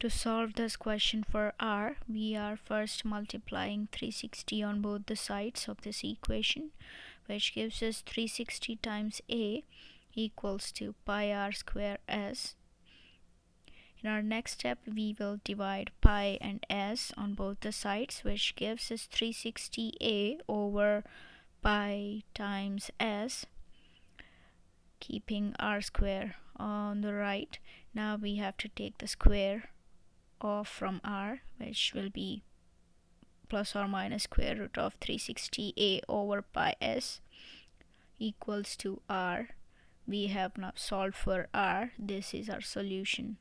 To solve this question for r, we are first multiplying 360 on both the sides of this equation, which gives us 360 times a equals to pi r square s. In our next step, we will divide pi and s on both the sides, which gives us 360a over pi times s, keeping r square on the right. Now we have to take the square off from r which will be plus or minus square root of 360a over pi s equals to r. We have now solved for r. This is our solution